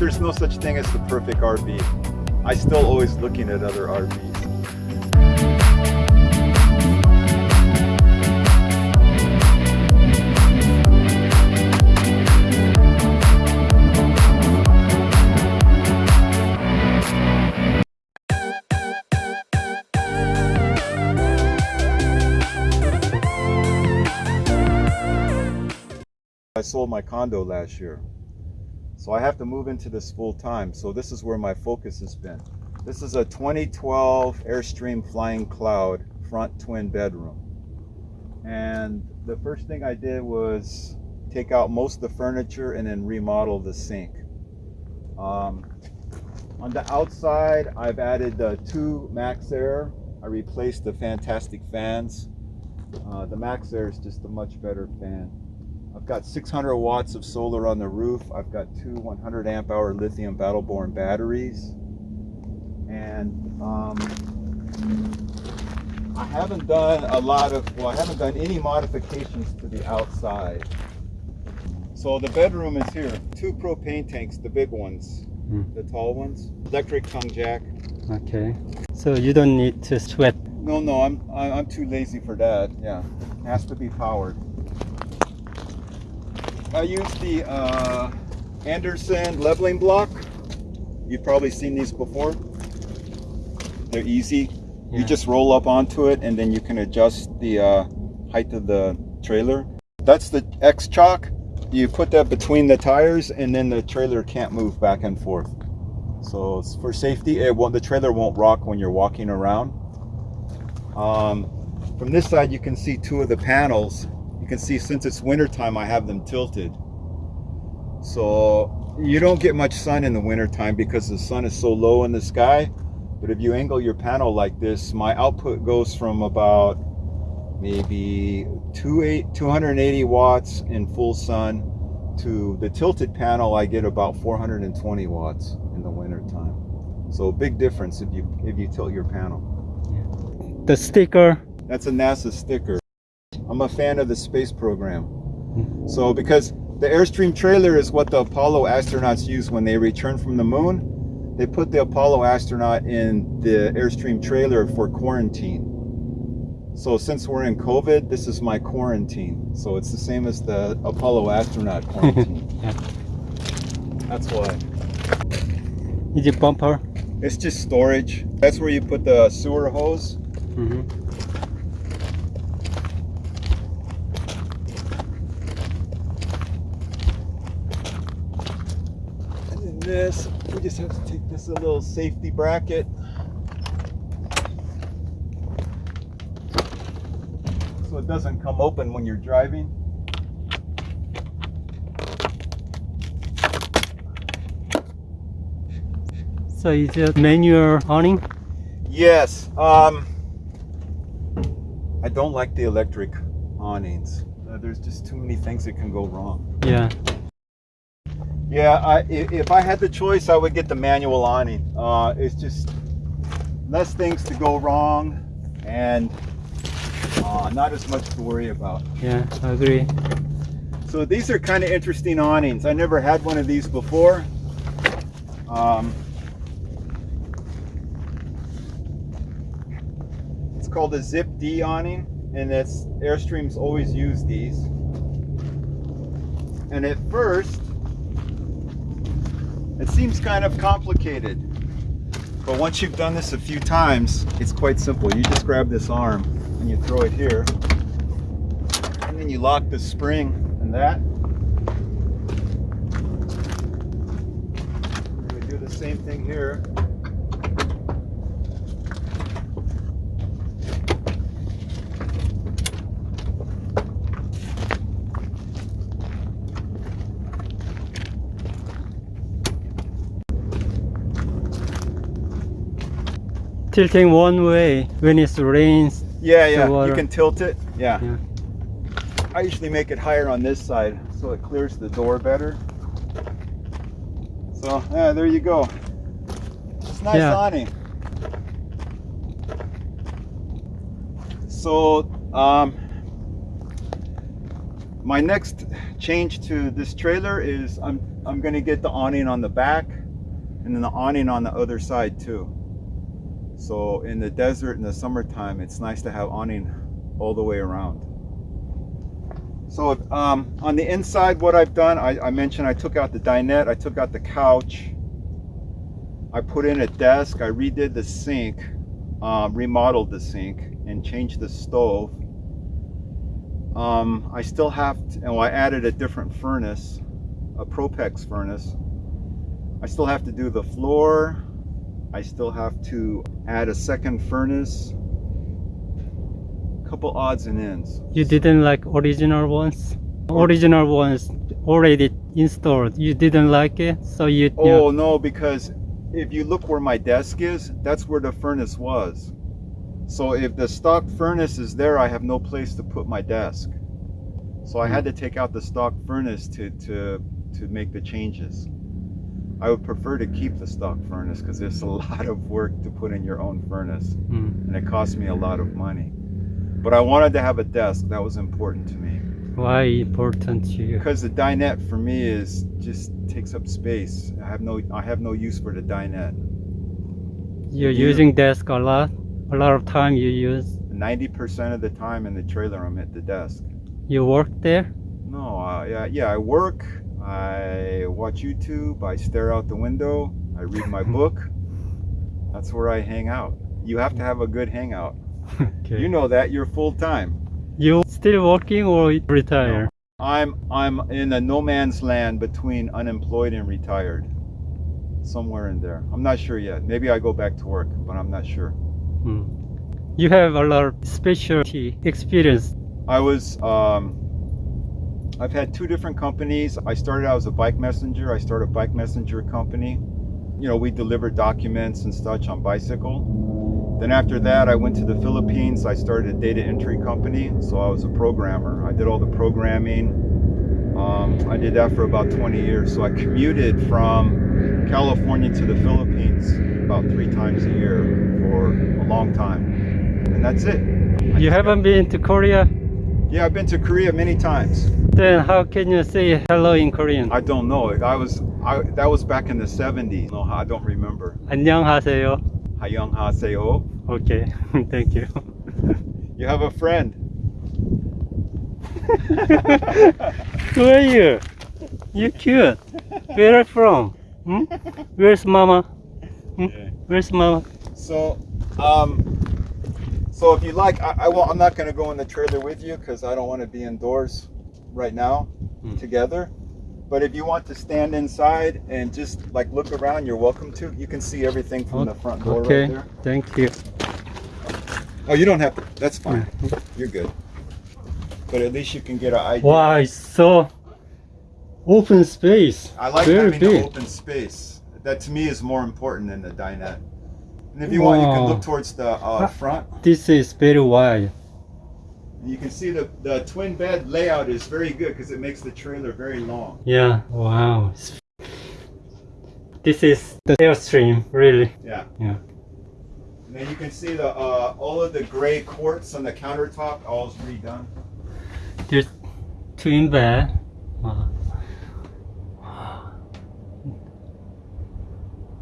there's no such thing as the perfect RV. I still always looking at other RVs. I sold my condo last year. So I have to move into this full time. So this is where my focus has been. This is a 2012 Airstream Flying Cloud front twin bedroom. And the first thing I did was take out most of the furniture and then remodel the sink. Um, on the outside, I've added the two MaxxAir. I replaced the fantastic fans. Uh, the MaxxAir is just a much better fan. I've got 600 watts of solar on the roof. I've got two 100 amp hour lithium battle born batteries. And um, I haven't done a lot of, well, I haven't done any modifications to the outside. So the bedroom is here. Two propane tanks, the big ones, Mm. the tall ones. Electric tongue jack. Okay. So you don't need to sweat. No, no, I'm I'm too lazy for that. Yeah, it has to be powered. I use the uh, Anderson leveling block. You've probably seen these before. They're easy. You just roll up onto it, and then you can adjust the uh, height of the trailer. That's the X-Chock. You put that between the tires, and then the trailer can't move back and forth. So it's for safety. It won't, the trailer won't rock when you're walking around. Um, from this side, you can see two of the panels. Can see since it's wintertime, I have them tilted. So you don't get much sun in the wintertime because the sun is so low in the sky. But if you angle your panel like this, my output goes from about maybe two 280 watts in full sun to the tilted panel, I get about 420 watts in the wintertime. So big difference if you if you tilt your panel. The sticker. That's a NASA sticker. I'm a fan of the space program. So because the Airstream trailer is what the Apollo astronauts use when they return from the moon, they put the Apollo astronaut in the Airstream trailer for quarantine. So since we're in COVID, this is my quarantine. So it's the same as the Apollo astronaut quarantine. Yeah. That's why. Is it bumper? It's just storage. That's where you put the sewer hose. hmm this, we just have to take this a little safety bracket. So it doesn't come open when you're driving. So is it manual awning? Yes. Um, I don't like the electric awnings. Uh, there's just too many things that can go wrong. Yeah. Yeah, I, if I had the choice, I would get the manual awning. Uh, it's just less things to go wrong and uh, not as much to worry about. Yeah, I agree. So these are kind of interesting awnings. I never had one of these before. Um, it's called a Zip Dee awning, and it's Airstreams always use these. And at first, it seems kind of complicated. But once you've done this a few times, it's quite simple. You just grab this arm and you throw it here. And then you lock the spring and that. We do the same thing here. Tilting one way when it rains. Yeah, yeah. You can tilt it. Yeah. Yeah. I usually make it higher on this side so it clears the door better. So yeah, there you go. It's nice Yeah. awning. So um, my next change to this trailer is I'm I'm gonna get the awning on the back and then the awning on the other side too. So in the desert in the summertime, it's nice to have awning all the way around. So um, on the inside, what I've done, I, I mentioned I took out the dinette, I took out the couch, I put in a desk, I redid the sink, um, remodeled the sink, and changed the stove. Um, I still have, to, and well, I added a different furnace, a Propex furnace. I still have to do the floor. I still have to add a second furnace. Couple odds and ends. You didn't like original ones? Original ones already installed. You didn't like it, so you. Oh no, because if you look where my desk is, that's where the furnace was. So if the stock furnace is there, I have no place to put my desk. So I hmm. had to take out the stock furnace to to to make the changes. I would prefer to keep the stock furnace because there's a lot of work to put in your own furnace Mm. and it cost me a lot of money. But I wanted to have a desk that was important to me Why important to you? because the dinette for me is just takes up space. I have no I have no use for the dinette. You're You- using desk a lot. A lot of time you use. 90% of the time in the trailer I'm at the desk. You work there. No, uh, yeah, yeah, I work, I watch YouTube, I stare out the window, I read my book. That's where I hang out. You have to have a good hangout. okay. You know that you're full time. You still working or retire? I'm I'm in a no man's land between unemployed and retired. Somewhere in there. I'm not sure yet. Maybe I go back to work, but I'm not sure. Mm. You have a lot of specialty experience. I was um, I've had two different companies. I started out as a bike messenger. I started a bike messenger company. You know, we deliver documents and such on bicycle. Then after that, I went to the Philippines. I started a data entry company. So I was a programmer. I did all the programming. Um, I did that for about 20 years. So I commuted from California to the Philippines about three times a year for a long time. And that's it. You haven't been to Korea? Yeah, I've been to Korea many times. Then how can you say hello in Korean? I don't know. I was I that was back in the 70s. No, I don't remember. 안녕하세요. Hayong Haseo. Okay, thank you. You have a friend. Who are you? You cute. Where are you from? Hmm? Where's mama? Hmm? Where's mama? So, um, so if you like, I, I won't, I'm not going to go in the trailer with you because I don't want to be indoors right now Hmm. together. But if you want to stand inside and just like look around, you're welcome to. You can see everything from the front door okay, right there. thank you. Oh, you don't have to. That's fine. You're good. But at least you can get an idea. Wow, it's so open space. I like Very having big. the open space. That to me is more important than the dinette. And if you want, you can look towards the uh, front. This is very wide. You can see the, the twin bed layout is very good because it makes the trailer very long. Yeah, wow. This is the airstream, really. Yeah. Yeah. And then you can see the uh, all of the gray quartz on the countertop, all's redone. There's twin bed. Wow.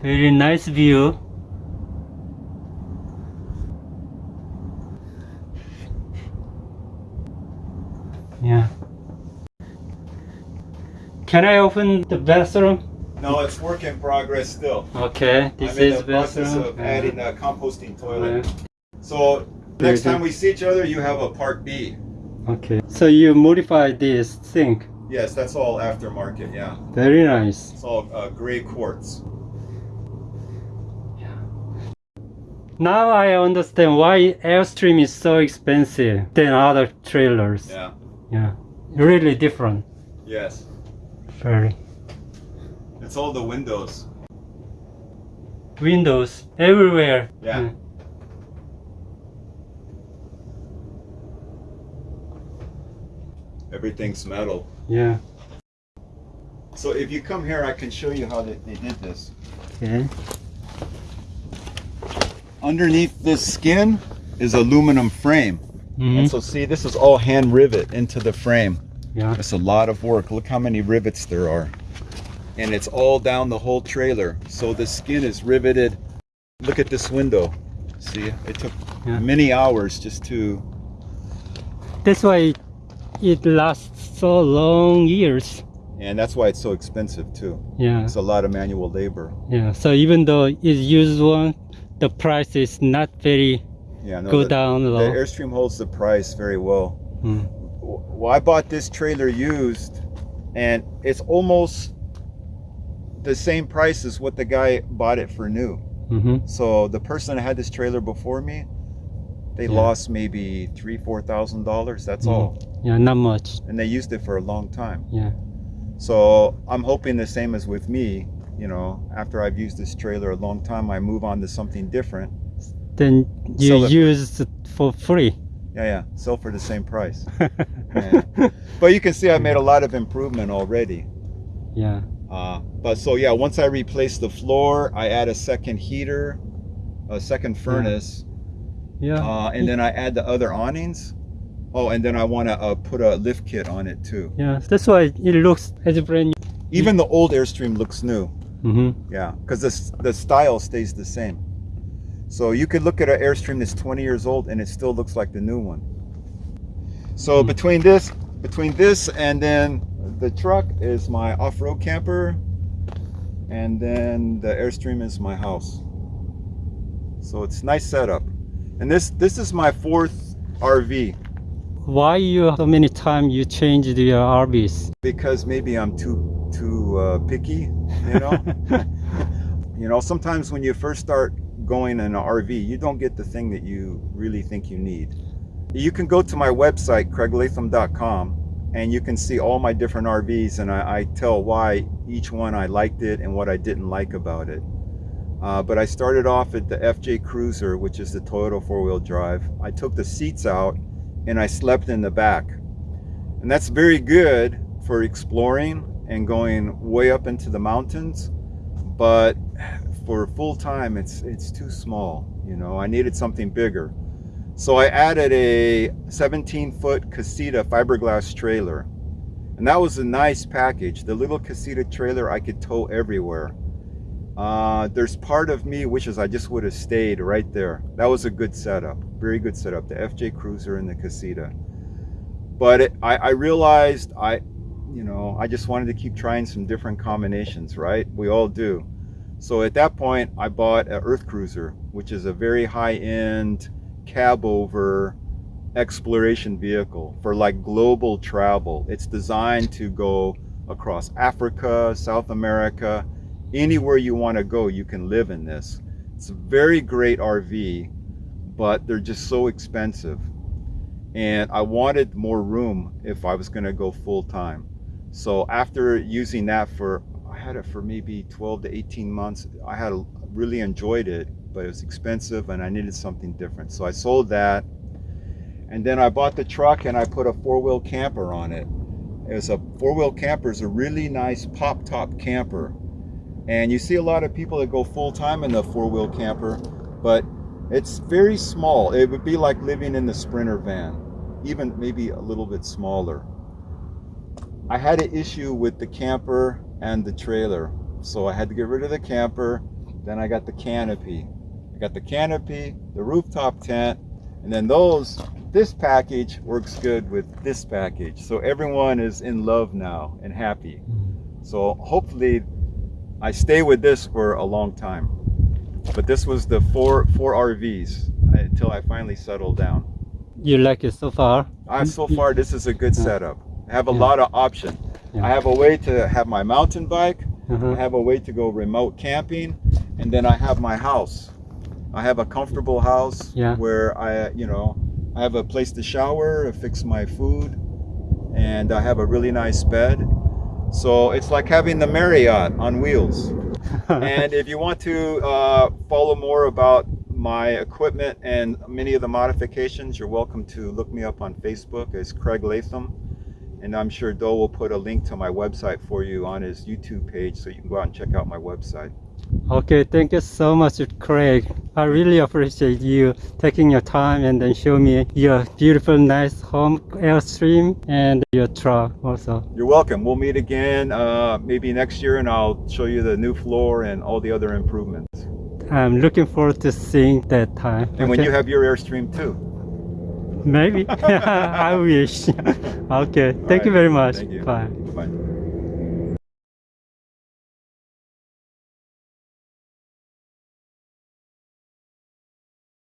Very nice view. Yeah. Can I open the bathroom? No, it's work in progress still. Okay, this I'm in is the process bathroom. of adding a composting toilet. So next time we see each other, you have a part B. okay. So you modify this sink. Yes, that's all aftermarket. Yeah, Very nice. it's all uh, gray quartz. Now I understand why Airstream is so expensive than other trailers. Yeah. Yeah. Really different. Yes. Very. It's all the windows. Windows everywhere. Yeah. Everything's metal. Yeah. So if you come here, I can show you how they, they did this. Okay. Underneath this skin is aluminum frame. Mhm. And so see, this is all hand rivet into the frame. Yeah. It's a lot of work. Look how many rivets there are. and it's all down the whole trailer. So the skin is riveted. Look at this window. See, it took Yeah. many hours just to. That's why it lasts so long years. And that's why it's so expensive too. Yeah, It's a lot of manual labor. yeah. So even though it's used one, the price is not very Yeah, no, go the, down the low. Airstream holds the price very well. Mm. Well, I bought this trailer used, and it's almost the same price as what the guy bought it for new. hmm So the person that had this trailer before me, they Yeah. lost maybe three, four thousand dollars. That's Mm. all, Yeah, not much. and they used it for a long time. Yeah. So I'm hoping the same as with me. You know, after I've used this trailer a long time, I move on to something different. Then you it. use it for free. Yeah, yeah, sell for the same price. Yeah. But you can see I made a lot of improvement already. yeah. Uh, but so yeah, once I replace the floor, I add a second heater, a second furnace, Yeah. uh, and then I add the other awnings. Oh, and then I want to uh, put a lift kit on it too. yeah. That's why it looks as brand new. Even the old Airstream looks new. hmm Yeah, because the the style stays the same. So you could look at an Airstream that's 20 years old and it still looks like the new one. So Hmm. between this, between this and then the truck is my off-road camper, and then the Airstream is my house. So it's nice setup. And this this is my fourth RV Why you so many times you changed your RVs? because maybe I'm too too uh, picky, you know. you know, sometimes when you first start going in an RV, you don't get the thing that you really think you need. You can go to my website craiglatham.com and you can see all my different RVs and I, I tell why each one I liked it and what I didn't like about it. Uh, but I started off at the FJ Cruiser, which is the Toyota four-wheel drive. I took the seats out and I slept in the back. And that's very good for exploring and going way up into the mountains. But for full time, it's it's too small. You know, I needed something bigger. So I added a 17 foot Casita fiberglass trailer. And that was a nice package. The little Casita trailer I could tow everywhere. Uh, there's part of me wishes I just would have stayed right there. That was a good setup, very good setup. The FJ Cruiser and the Casita. But it, I, I realized I, you know, I just wanted to keep trying some different combinations, right? We all do. So at that point, I bought an Earth Cruiser, which is a very high-end cab over exploration vehicle for like global travel. It's designed to go across Africa, South America, anywhere you want to go, you can live in this. It's a very great RV, but they're just so expensive. And I wanted more room if I was going to go full time. So after using that for, had it for maybe 12 to 18 months. I had really enjoyed it, but it was expensive and I needed something different. So I sold that. And then I bought the truck and I put a four wheel camper on it. It was a four wheel camper is a really nice pop top camper. And you see a lot of people that go full time in the four wheel camper, but it's very small. It would be like living in the Sprinter van, even maybe a little bit smaller. I had an issue with the camper and the trailer, so I had to get rid of the camper. Then I got the canopy. I got the canopy, the rooftop tent, and then those, this package works good with this package. So everyone is in love now and happy. So hopefully I stay with this for a long time. But this was the four four RVs until I finally settled down. You like it so far? Uh, so far, this is a good setup. I have a Yeah. lot of option. Yeah. I have a way to have my mountain bike. I Uh-huh. have a way to go remote camping, and then I have my house. I have a comfortable house Yeah. where I, you know, I have a place to shower, fix my food, and I have a really nice bed. So it's like having the Marriott on wheels. and if you want to uh, follow more about my equipment and many of the modifications, you're welcome to look me up on Facebook as Craig Latham. And I'm sure Doe will put a link to my website for you on his YouTube page so you can go out and check out my website. okay, thank you so much, Craig. I really appreciate you taking your time and then show me your beautiful, nice home airstream and your truck also. You're welcome. We'll meet again uh, maybe next year and I'll show you the new floor and all the other improvements. I'm looking forward to seeing that time. And when you have your Airstream too. Maybe. I wish. okay. Thank you very much. You. Bye. Bye.